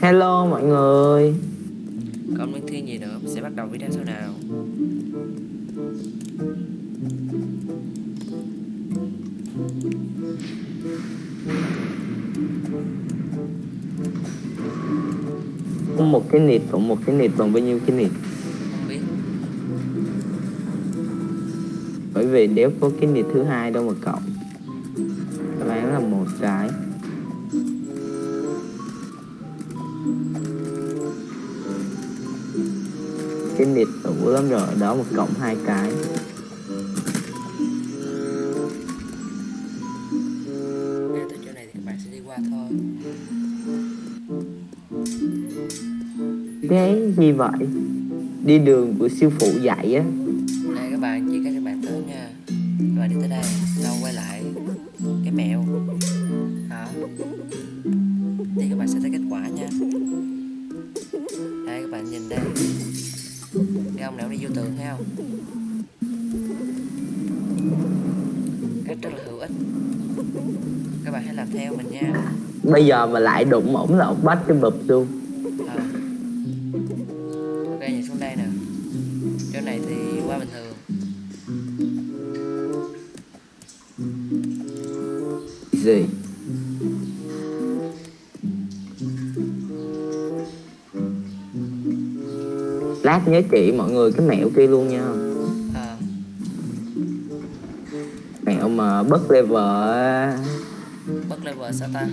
Hello mọi người. Còn Minh Thiên gì nữa? Mình sẽ bắt đầu video sau nào. Một cái nịt cộng một cái nịt bằng bao nhiêu cái nịt? Bởi vì đéo có cái nịt thứ hai đâu mà cộng Đáp án là một cái Cái nịt đủ lắm rồi, đó một cộng hai cái. Cái gì vậy? Đi đường của sư phụ dạy á. Đây các bạn chỉ các các bạn tới nha. Các bạn đi tới đây sau quay lại cái mẹo. Đó. Thì các bạn sẽ thấy kết quả nha. Đây các bạn nhìn đây thấy không nào đi vô tường thấy không? Cách rất là hữu ích. Các bạn hãy làm theo mình nha. Bây giờ mà lại đụng ổng là ổng bắt cái bụp luôn. Lát nhớ chỉ mọi người cái mẹo kia luôn nha Ờ. Mẹo mà bất level á. bất level sao ta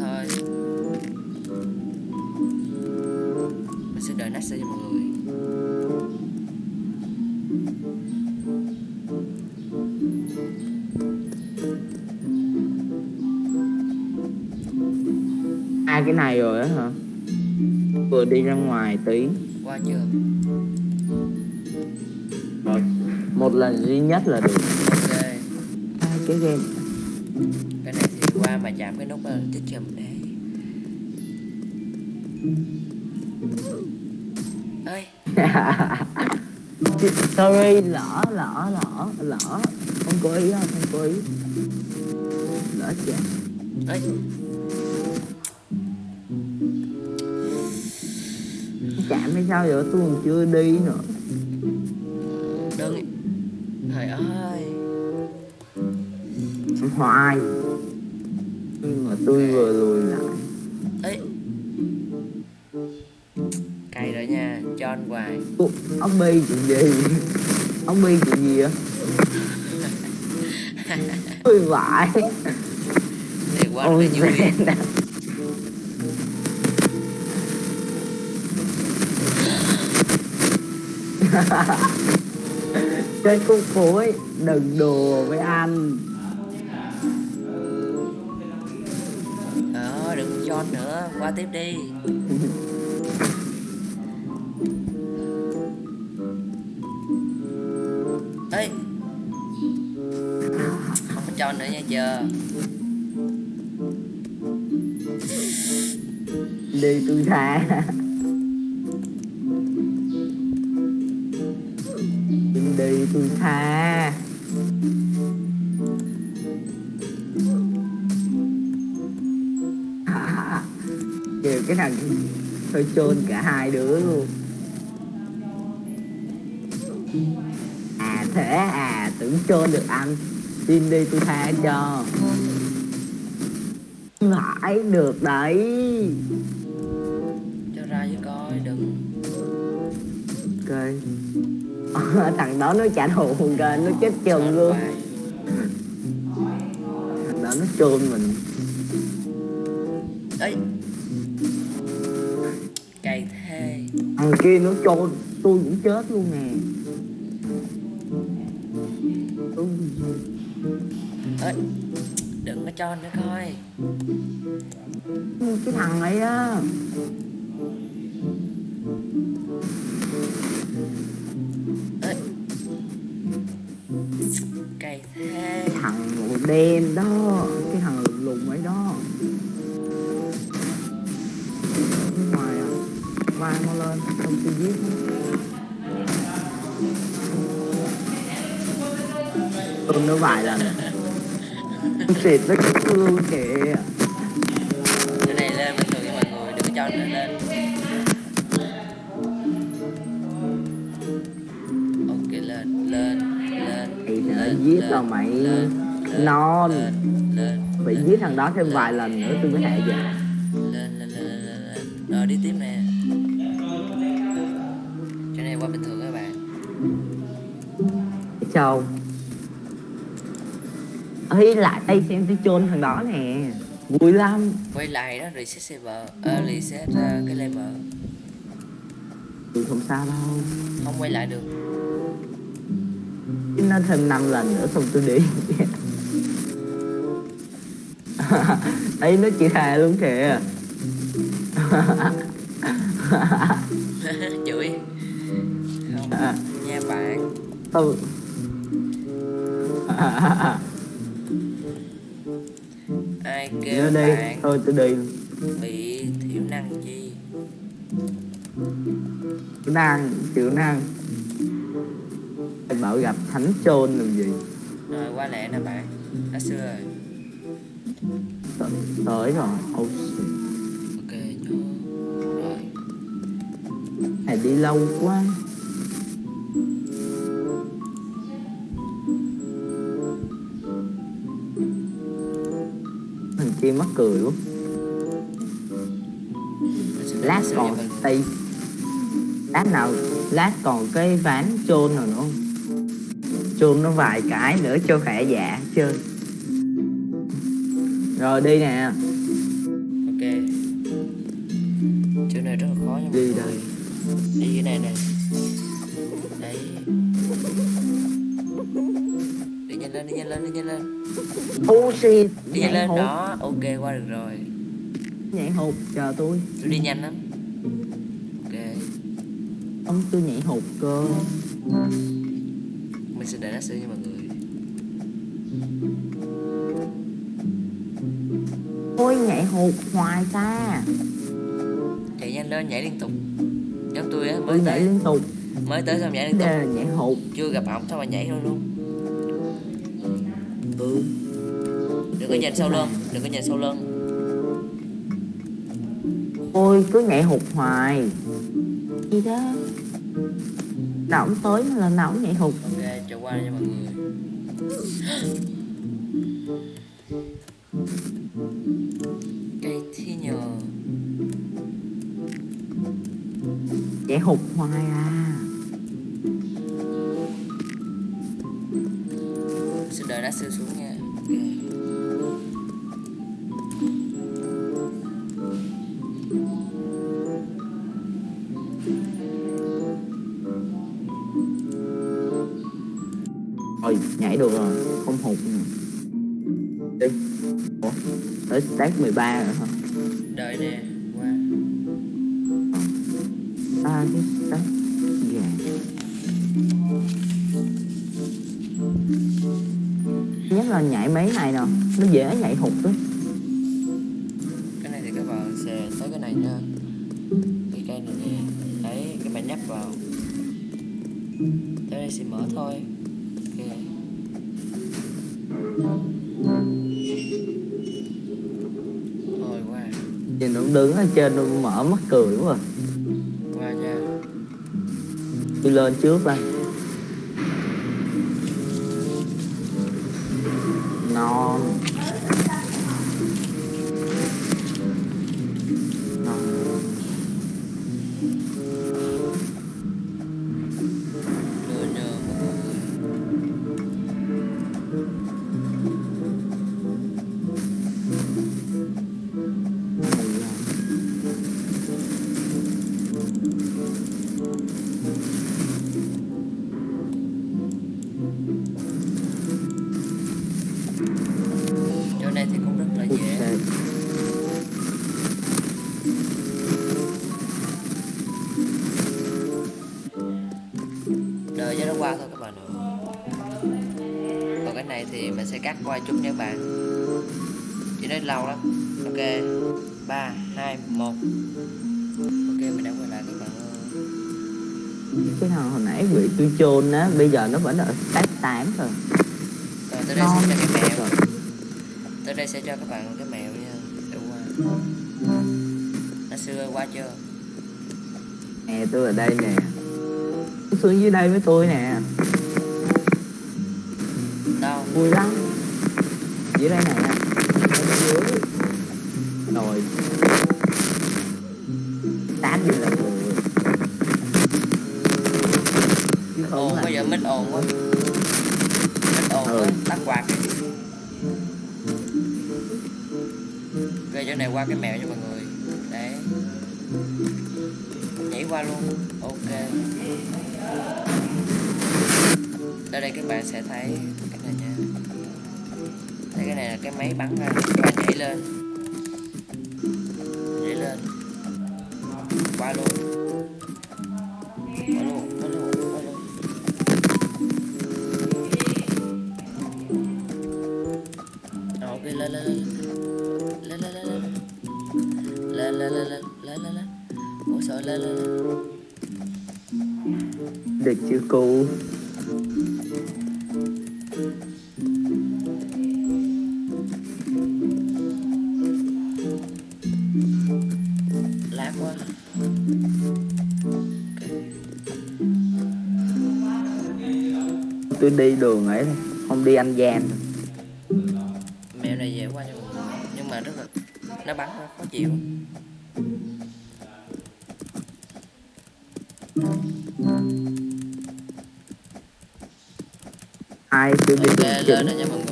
thôi mình sẽ đợi next cho mọi người. Hai cái này rồi á hả? Vừa đi ra ngoài tí. Qua chưa rồi một lần duy nhất là được. Ok. Hai cái game mà chạm cái nút là tích chùm đấy. Ơi. Sorry lỡ lỡ lỡ lỡ. Không cố ý không không cố ý. Lỡ chạm ơi. Chạm hay sao vậy? Tôi còn chưa đi nữa. Đơn trời ơi. Hoài nhưng mà tôi vừa lùi lại. Ấy cay rồi nha cho anh hoài. Ủa, ông bi chuyện gì? Ông bi chuyện gì á tôi vãi thì quá là mẹ chơi cung phố ấy đừng đùa với anh qua tiếp đi. Ấy không có cho nữa nha chờ. Đi tôi thả, đi tôi tha kìa cái thằng hơi chôn cả hai đứa luôn. À thế à tưởng chôn được anh. Xin đi tôi tha cho. Phải được đấy. Cho ra với coi đừng. Ok. Thằng đó nó trả thù kìa nó chết chừng luôn. thằng đó nó chôn mình thằng kia nó chôn tôi cũng chết luôn nè. Ấy đừng có cho nữa coi. Cái thằng ấy á. Ê. thế. Cái thằng màu đen đó tôi nó vài lần xịt nó cái thương kìa. Cái này lên bình thường cho mọi người đừng có cho nữa lên. Ok lên lên lên thì lên, giết lên, là mày. lên, lên, non. lên lên phải lên, giết thằng đó thêm lên, vài lần nữa tôi mới hạ dạ lên lên lên lên rồi đi tiếp nè. Cái này quá bình thường các bạn. Châu ấy lại đây xem tôi chôn thằng đó nè. Vui lắm. Quay lại đó reset server ờ reset uh, cái level tôi không sao đâu. Không quay lại được. Chứ nó thêm 5 lần nữa xong tôi đi. Ấy nó chỉ thề luôn kìa. Chửi. Không nha bạn. Tôi kêu đi bạn. Thôi tôi đi. Bị thiểu năng chi? Chịu năng chịu năng. Em bảo gặp thánh chôn làm gì? Rồi qua lẹ nè bạn. Đã xưa rồi. Tới, rồi. Oh shit ok nhớ rồi. Này đi lâu quá kia mắc cười quá. Lát còn tay. Lát nào lát còn cái ván chôn nào nữa không? Chôn nó vài cái nữa cho khỏe dạ chơi. Rồi đi nè. Ok. Chỗ này rất là khó nha mọi Đi đây. đi cái này này. Đấy đi nhanh lên đi nhanh lên đi nhanh lên shit đi lên hụt đó. Ok qua được rồi. Nhảy hụt chờ tôi. Tôi đi nhanh lắm. Ok. Ông tôi nhảy hụt cơ. Mình sẽ để nó xử nha mọi người. Ôi nhảy hụt hoài ta. Chạy nhanh lên nhảy liên tục. Giống tôi á mới Tôi nhảy tới. liên tục. Mới tới xong nhảy liên Đây tục. Là nhảy hụt chưa gặp ổng thôi mà nhảy luôn luôn đừng có nhìn sau lưng đừng có nhìn sau lưng. Ôi cứ nhảy hụt hoài. Gì đó. Nào ổng tới mà lần nào ổng nhảy hụt. Ok cho qua nha mọi người. Cây thi nhờ. Nhảy hụt hoài à. Sẽ đợi đá sư xuống Rồi nhảy được rồi. Không hụt. Đi. Ủa? Tới stack 13 rồi hả? Đợi nè qua. À cái stack Dạ. Nhất là nhảy mấy này nè. Nó dễ nhảy hụt đó cái này thì các bạn sẽ tới cái này nha. Cái cây này nè đấy các bạn nhấp vào. Tới đây sẽ mở thôi Nhìn nó đứng ở trên nó mở mắt cười quá à. Tôi lên trước đây cắt qua chút nha các bạn. Chỉ nói lâu lắm. Ok ba hai một. Ok mình đã quay lại các bạn. Cái thằng hồi nãy bị tôi chôn á bây giờ nó vẫn ở step 8 rồi. Rồi tới đây non sẽ cho cái mèo rồi tới đây sẽ cho các bạn một cái mèo nha. Để qua. Nó xưa qua chưa? Nè tôi ở đây nè. Xuống dưới đây với tôi nè. Đâu? Vui lắm dưới đây nè. Ở dưới rồi tán đi là không ồn quá giờ mít ồn quá. Mít ồn Ừ. quá tắt quạt. Ok chỗ này qua cái mèo cho mọi người. Đấy nhảy qua luôn. Ok. Ở đây các bạn sẽ thấy cái này nha thấy cái này là cái máy bắn ra các bạn nhảy lên. Nhảy lên. Qua luôn. Quá tôi đi đường ấy không đi ăn gian mèo này dễ cho mọi người nhưng mà rất là nó bắn ra khó chịu. Ai chưa đi ok đường lên rồi nha mọi người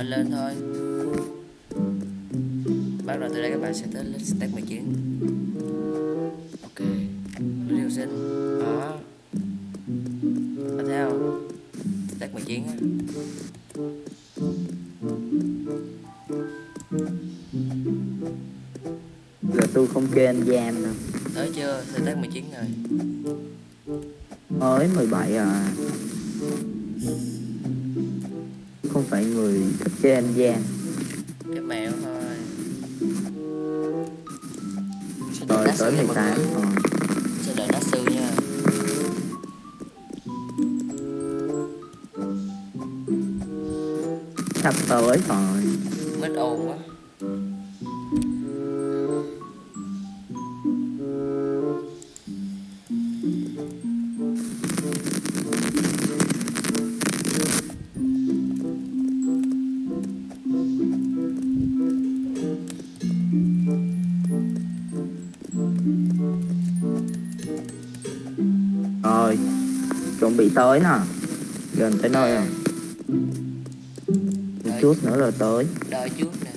Ờ, lên thôi. Bắt đầu từ đây các bạn sẽ tới lên step 19 ok. Điều sinh đó. Tiếp theo. Step 19 á. Là tôi không kê ăn gian đâu. Tới chưa? Step 19 rồi. Mới 17 à. Không phải người đơn giản cái mẹo thôi. Rồi tới 18 rồi sẽ đợi nó ờ. siêu nha. Sắp tới rồi. Mất ồn quá. Tới nè gần tới nơi rồi. Một chút nữa là tới. Đợi chút nè.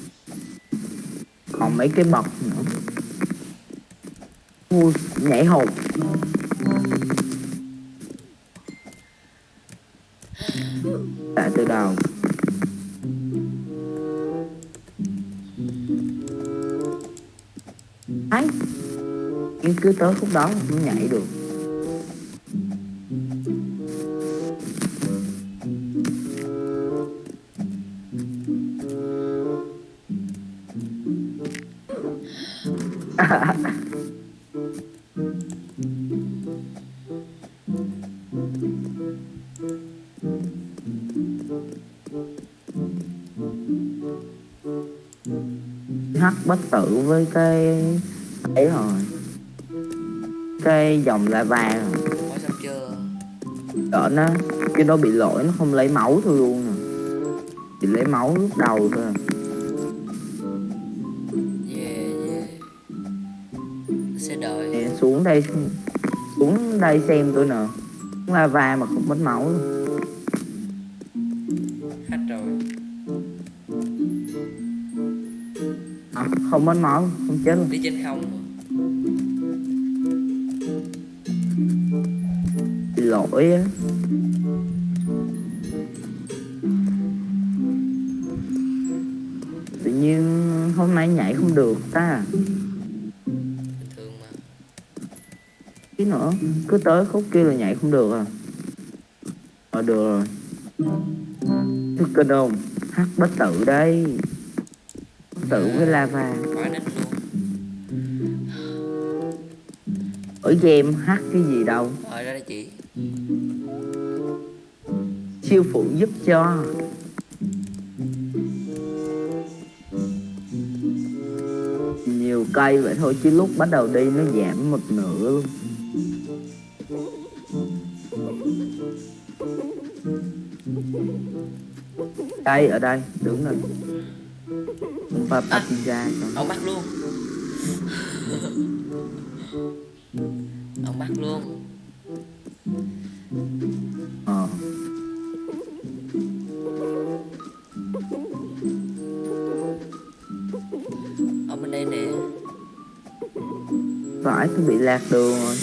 Còn mấy cái bậc nữa. Ui, nhảy hụt tại từ đầu ấy nhưng cứ tới khúc đó cũng nhảy được hắc bất tử với cái ấy rồi. Cái dòng rồi. Xong chưa? Đỡ nó cái đó bị lỗi nó không lấy máu thôi luôn nè. Chỉ lấy máu lúc đầu thôi à. Xuống đây xuống đây xem tôi nè. Xuống lava mà không mất máu luôn. hết rồi. À, không mất máu không chết. Luôn đi trên không. Lỗi á. Tự nhiên hôm nay nhảy không được ta nữa. Cứ tới khúc kia là nhảy không được à. Ờ được rồi. Thức kinh không? Hắc bất tử đây. Bất tử với lava ở game hắc cái gì đâu? Rồi ra đây chị. Siêu phụ giúp cho. Nhiều cây vậy thôi chứ lúc bắt đầu đi nó giảm một nửa luôn đây ở đây đứng rồi. Papa pizza còn Ông bắt luôn. Ông bắt luôn. Ờ. Ông bên đây nè. Phải tôi bị lạc đường rồi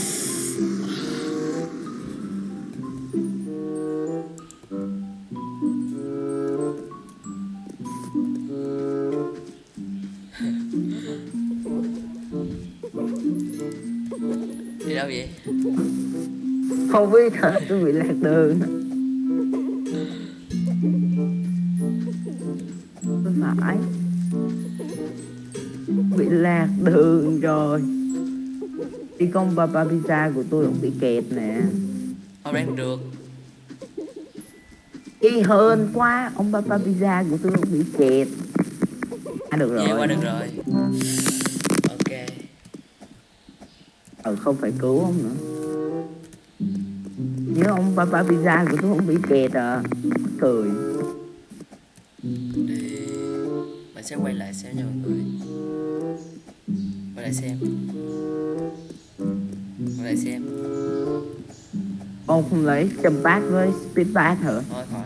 không biết hả? Tôi bị lạc đường. Tôi phải bị lạc đường rồi. Đi con papa pizza của tôi cũng bị kẹt nè. Ông đang được. Y hơn quá ông papa pizza của tôi cũng bị kẹt. À được Về qua rồi. được rồi. Ok. Ừ không phải cứu ông nữa nhớ ông papa pizza của tôi cũng bị kẹt à. Cười Mình sẽ quay lại xem nha mọi người. Quay lại xem. Quay lại xem. Ông không lấy châm bát với speed bát hả? Thôi khỏi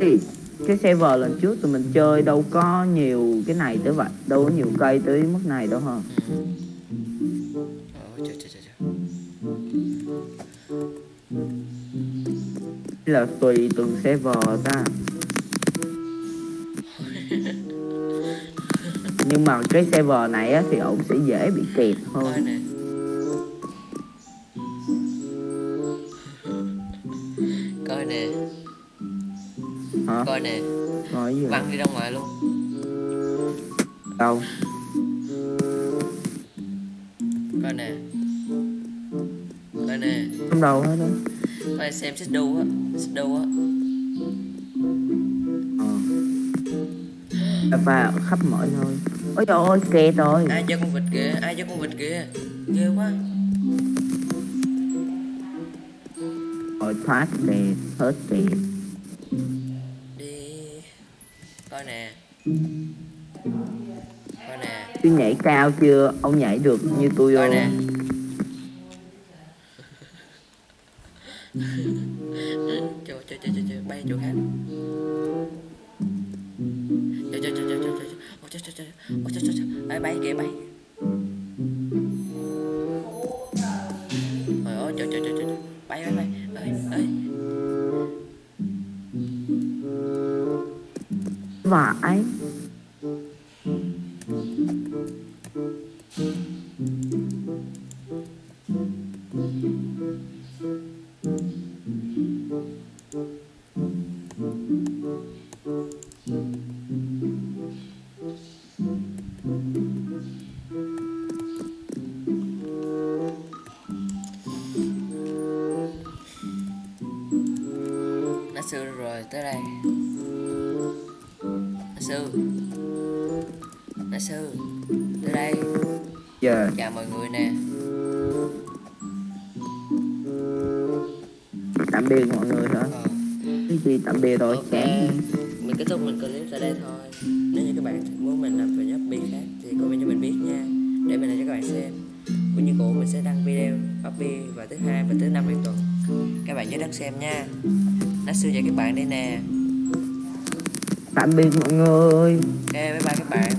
thì cái server lần trước tụi mình chơi đâu có nhiều cái này tới vậy. Đâu có nhiều cây tới mức này đâu hả? Ừ. là tùy từng server ta nhưng mà cái server này á, thì ổng sẽ dễ bị kẹt Coi hơn nè. Coi nè. Hả? Coi nè. Văng đi ra ngoài luôn. Đâu Coi xem xích đu á Xích đu á. Ờ. Và khắp mọi nơi. Ôi trời ơi kẹt rồi. Ai cho con vịt kìa Ai cho con vịt kìa. Ghê quá. Rồi thoát kẹt hết kẹt Đi. Coi nè. Coi nè. Tôi nhảy cao chưa? Ông nhảy được như tôi Coi không nè bay ghé bay trời ơi, trời trời trời trời. Bay bay bay. Ơi ơi vãi. Sư. Tới đây. Giờ Chào mọi người nè. Tạm biệt mọi người hả? Ờ. cái gì tạm biệt rồi? Ok. Chán Mình kết thúc mình clip tại đây thôi. Nếu như các bạn muốn mình làm video bi khác Thì comment cho mình biết nha. Để mình làm cho các bạn xem. Cũng như cũ mình sẽ đăng video Bobby vào thứ hai và thứ năm hàng tuần Các bạn nhớ đăng xem nha. Nó sư chào các bạn đây nè. Tạm biệt mọi người. Ok bye bye các bạn